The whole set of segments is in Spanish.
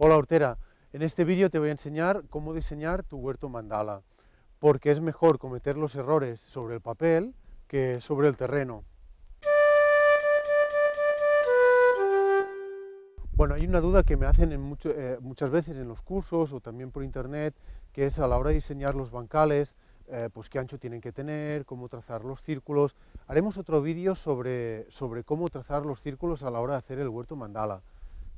Hola hortera, en este vídeo te voy a enseñar cómo diseñar tu huerto mandala, porque es mejor cometer los errores sobre el papel que sobre el terreno. Bueno, hay una duda que me hacen eh, muchas veces en los cursos o también por internet, que es a la hora de diseñar los bancales, eh, pues qué ancho tienen que tener, cómo trazar los círculos. Haremos otro vídeo sobre, sobre cómo trazar los círculos a la hora de hacer el huerto mandala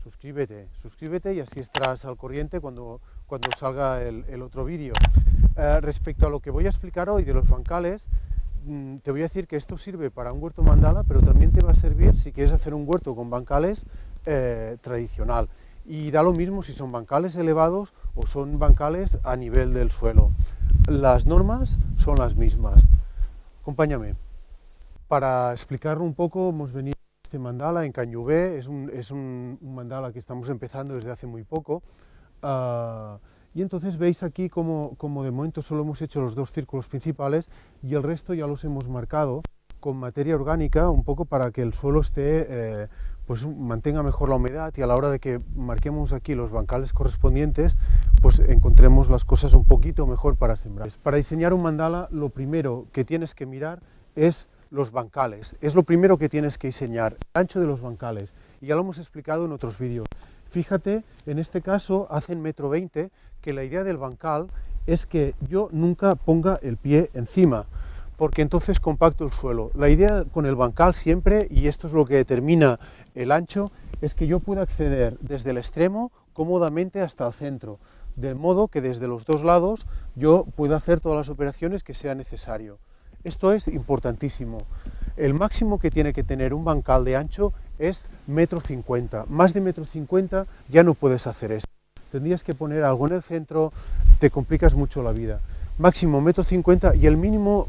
suscríbete, suscríbete y así estarás al corriente cuando, cuando salga el, otro vídeo. Eh, respecto a lo que voy a explicar hoy de los bancales, mm, te voy a decir que esto sirve para un huerto mandala, pero también te va a servir si quieres hacer un huerto con bancales eh, tradicional. Y da lo mismo si son bancales elevados o son bancales a nivel del suelo. Las normas son las mismas. Acompáñame. Para explicarlo un poco, hemos venido este mandala en Cañubé es un, mandala que estamos empezando desde hace muy poco. Ah, y entonces veis aquí como, como, de momento solo hemos hecho los dos círculos principales y el resto ya los hemos marcado con materia orgánica, un poco para que el suelo esté, eh, pues mantenga mejor la humedad y a la hora de que marquemos aquí los bancales correspondientes, pues encontremos las cosas un poquito mejor para sembrar. Para diseñar un mandala lo primero que tienes que mirar es los bancales. Es lo primero que tienes que diseñar, el ancho de los bancales. Y ya lo hemos explicado en otros vídeos. Fíjate, en este caso hacen metro 20, que la idea del bancal es que yo nunca ponga el pie encima, porque entonces compacto el suelo. La idea con el bancal siempre, y esto es lo que determina el ancho, es que yo pueda acceder desde el extremo cómodamente hasta el centro, de modo que desde los dos lados yo pueda hacer todas las operaciones que sea necesario. Esto es importantísimo. El máximo que tiene que tener un bancal de ancho es metro cincuenta. Más de metro cincuenta ya no puedes hacer esto. Tendrías que poner algo en el centro, te complicas mucho la vida. Máximo metro cincuenta y el mínimo,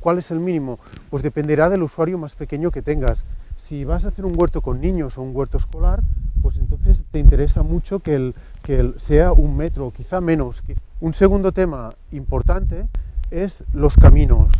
¿cuál es el mínimo? Pues dependerá del usuario más pequeño que tengas. Si vas a hacer un huerto con niños o un huerto escolar, pues entonces te interesa mucho que, el, que sea un metro, quizá menos. Un segundo tema importante es los caminos.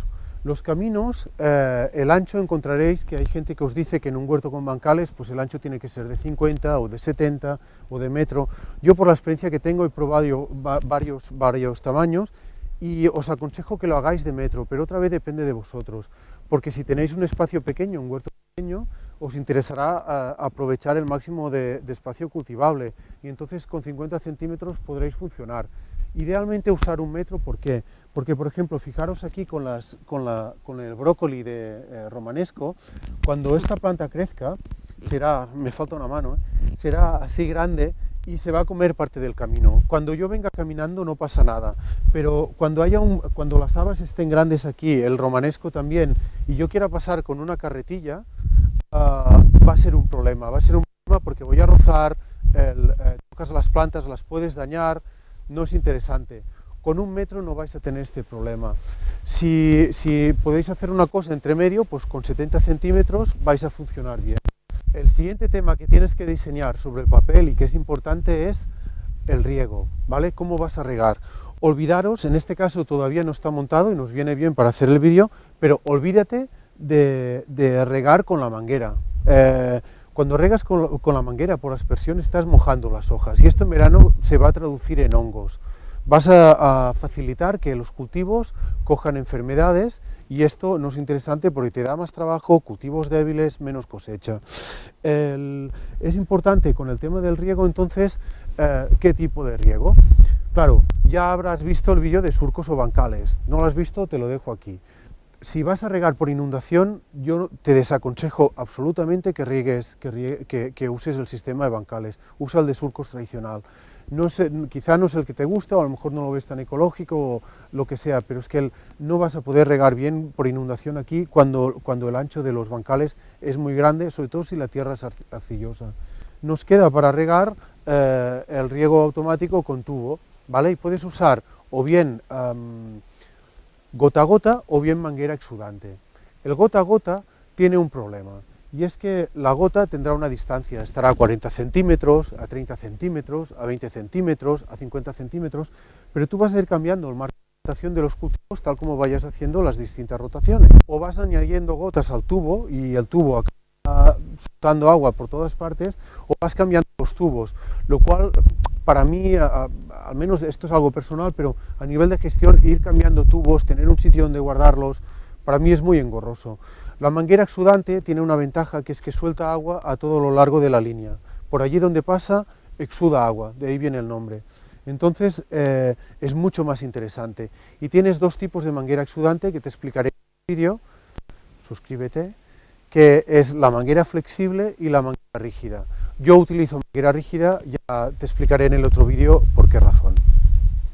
Los caminos, eh, el ancho encontraréis que hay gente que os dice que en un huerto con bancales pues el ancho tiene que ser de 50 o de 70 o de metro. Yo por la experiencia que tengo he probado varios, varios tamaños y os aconsejo que lo hagáis de metro, pero otra vez depende de vosotros, porque si tenéis un espacio pequeño, un huerto pequeño, os interesará eh, aprovechar el máximo de, de espacio cultivable y entonces con 50 centímetros podréis funcionar. Idealmente usar un metro, ¿por qué? Porque, por ejemplo, fijaros aquí con, el brócoli de eh, romanesco, cuando esta planta crezca, será, me falta una mano, ¿eh? será así grande y se va a comer parte del camino. Cuando yo venga caminando no pasa nada, pero cuando, haya cuando las habas estén grandes aquí, el romanesco también, y yo quiera pasar con una carretilla, ah, va a ser un problema, va a ser un problema porque voy a rozar, eh, tocas las plantas, las puedes dañar, no es interesante. Con un metro no vais a tener este problema. Si, podéis hacer una cosa entre medio, pues con 70 centímetros vais a funcionar bien. El siguiente tema que tienes que diseñar sobre el papel y que es importante es el riego, ¿vale? ¿Cómo vas a regar? Olvidaros, en este caso todavía no está montado y nos viene bien para hacer el vídeo, pero olvídate de, regar con la manguera. Eh, cuando regas con, la manguera por aspersión estás mojando las hojas y esto en verano se va a traducir en hongos. Vas a, facilitar que los cultivos cojan enfermedades y esto no es interesante porque te da más trabajo, cultivos débiles, menos cosecha. es importante con el tema del riego entonces, eh, ¿qué tipo de riego? Claro, ya habrás visto el vídeo de surcos o bancales, no lo has visto, te lo dejo aquí si vas a regar por inundación, yo te desaconsejo absolutamente que, riegues, que, uses el sistema de bancales, usa el de surcos tradicional. No quizá no es el que te gusta, o a lo mejor no lo ves tan ecológico, o lo que sea, pero es que no vas a poder regar bien por inundación aquí cuando, cuando el ancho de los bancales es muy grande, sobre todo si la tierra es arcillosa. Nos queda para regar eh, el riego automático con tubo, ¿vale? Y puedes usar o bien gota a gota o bien manguera exudante. El gota a gota tiene un problema, y es que la gota tendrá una distancia, estará a 40 centímetros, a 30 centímetros, a 20 centímetros, a 50 centímetros, pero tú vas a ir cambiando el marco de rotación de los cultivos tal como vayas haciendo las distintas rotaciones. O vas añadiendo gotas al tubo y el tubo a soltando agua por todas partes o vas cambiando los tubos, lo cual para mí, al menos esto es algo personal, pero a nivel de gestión, ir cambiando tubos, tener un sitio donde guardarlos, para mí es muy engorroso. La manguera exudante tiene una ventaja que es que suelta agua a todo lo largo de la línea. Por allí donde pasa, exuda agua, de ahí viene el nombre. Entonces eh, es mucho más interesante. Y tienes dos tipos de manguera exudante que te explicaré en el vídeo, suscríbete, que es la manguera flexible y la manguera rígida. Yo utilizo manguera rígida, ya te explicaré en el otro vídeo por qué razón.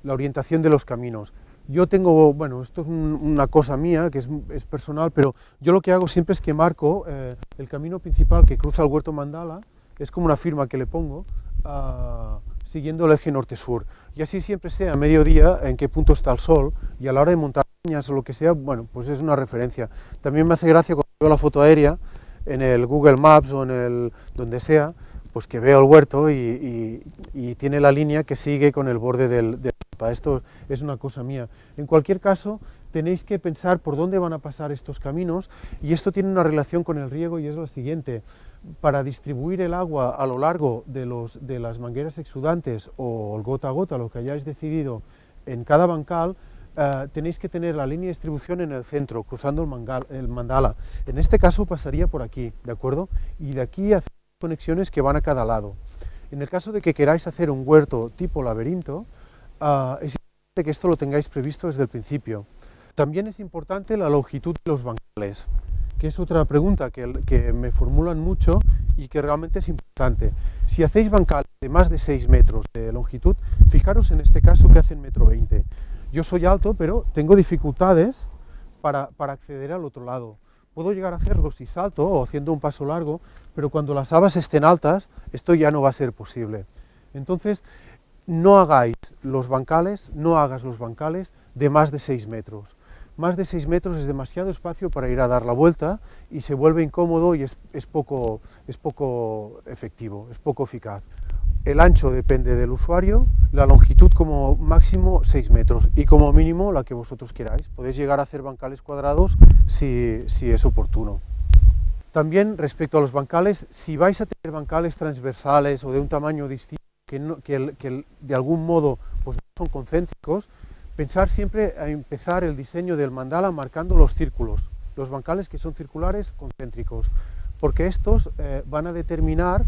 La orientación de los caminos. Yo tengo, bueno, esto es una cosa mía, que es, personal, pero yo lo que hago siempre es que marco eh, el camino principal que cruza el huerto mandala, es como una firma que le pongo, ah, siguiendo el eje norte-sur. Y así siempre sé a mediodía en qué punto está el sol, y a la hora de montar o lo que sea, bueno, pues es una referencia. También me hace gracia cuando veo la foto aérea, en el Google Maps o en el donde sea, pues que veo el huerto y, tiene la línea que sigue con el borde del, Esto es una cosa mía. En cualquier caso, tenéis que pensar por dónde van a pasar estos caminos y esto tiene una relación con el riego y es la siguiente. Para distribuir el agua a lo largo de, los, de las mangueras exudantes o el gota a gota, lo que hayáis decidido en cada bancal, eh, tenéis que tener la línea de distribución en el centro, cruzando el, el mandala. En este caso pasaría por aquí, ¿de acuerdo? Y de aquí hacer conexiones que van a cada lado. En el caso de que queráis hacer un huerto tipo laberinto, es importante que esto lo tengáis previsto desde el principio. También es importante la longitud de los bancales, que es otra pregunta que, que me formulan mucho y que realmente es importante. Si hacéis bancales de más de 6 metros de longitud, fijaros en este caso que hacen metro 20. Yo soy alto, pero tengo dificultades para, para acceder al otro lado. Puedo llegar a hacerlo si salto o haciendo un paso largo, pero cuando las habas estén altas, esto ya no va a ser posible. Entonces, no hagáis los bancales, no hagas los bancales de más de 6 metros. Más de 6 metros es demasiado espacio para ir a dar la vuelta y se vuelve incómodo y es, es, poco, es poco efectivo, es poco eficaz. El ancho depende del usuario, la longitud como máximo 6 metros y como mínimo la que vosotros queráis. Podéis llegar a hacer bancales cuadrados si, si es oportuno. También respecto a los bancales, si vais a tener bancales transversales o de un tamaño distinto, que, de algún modo pues, son concéntricos, pensar siempre a empezar el diseño del mandala marcando los círculos, los bancales que son circulares concéntricos, porque estos eh, van a determinar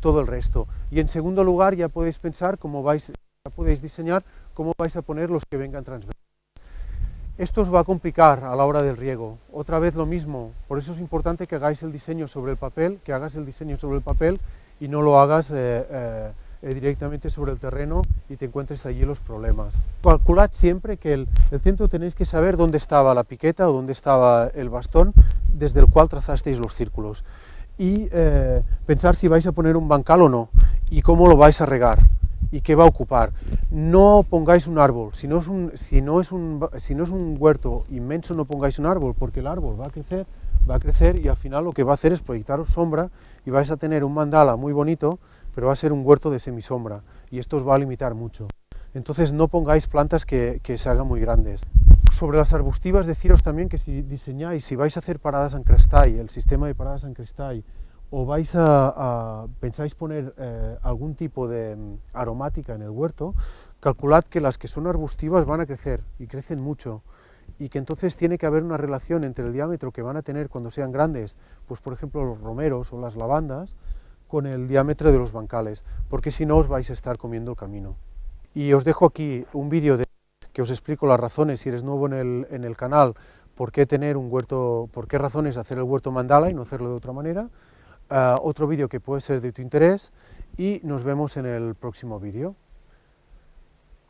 todo el resto. Y en segundo lugar ya podéis pensar cómo vais, ya podéis diseñar cómo vais a poner los que vengan transversales. Esto os va a complicar a la hora del riego. Otra vez lo mismo, por eso es importante que hagáis el diseño sobre el papel, que hagas el diseño sobre el papel y no lo hagas eh, eh, eh, directamente sobre el terreno y te encuentres allí los problemas. Calculad siempre que el, el, centro tenéis que saber dónde estaba la piqueta o dónde estaba el bastón desde el cual trazasteis los círculos y pensar si vais a poner un bancal o no y cómo lo vais a regar y qué va a ocupar. No pongáis un árbol, si no es un, si no es un, si no es un huerto inmenso no pongáis un árbol porque el árbol va a crecer, va a crecer y al final lo que va a hacer es proyectaros sombra y vais a tener un mandala muy bonito, pero va a ser un huerto de semisombra y esto os va a limitar mucho. Entonces no pongáis plantas que, se hagan muy grandes. Sobre las arbustivas, deciros también que si diseñáis, si vais a hacer paradas en crestall, el sistema de paradas en crestall, o vais a, pensáis poner eh, algún tipo de mm, aromática en el huerto, calculad que las que son arbustivas van a crecer, y crecen mucho, y que entonces tiene que haber una relación entre el diámetro que van a tener cuando sean grandes, pues por ejemplo los romeros o las lavandas, con el diámetro de los bancales, porque si no os vais a estar comiendo el camino. Y os dejo aquí un vídeo de que os explico las razones, si eres nuevo en el, en el canal, por qué tener un huerto, por qué razones hacer el huerto mandala y no hacerlo de otra manera, uh, otro vídeo que puede ser de tu interés y nos vemos en el próximo vídeo.